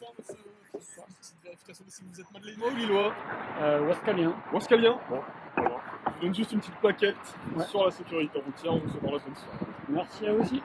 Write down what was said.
bonsoir, monsieur. Bonsoir. Petite vérification de si vous êtes madeleinois ou lillois Euh, Wascalien. Wascalien Bon, voilà. Je vous donne juste une petite plaquette Ouais. sur la sécurité routière. On vous souhaite dans la bonne. Merci à vous aussi.